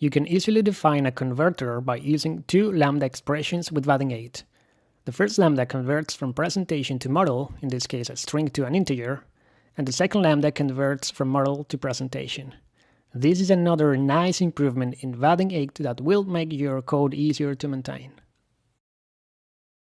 You can easily define a converter by using two lambda expressions with Vaadin8. The first lambda converts from presentation to model, in this case a string to an integer, and the second lambda converts from model to presentation. This is another nice improvement in Vaadin8 that will make your code easier to maintain.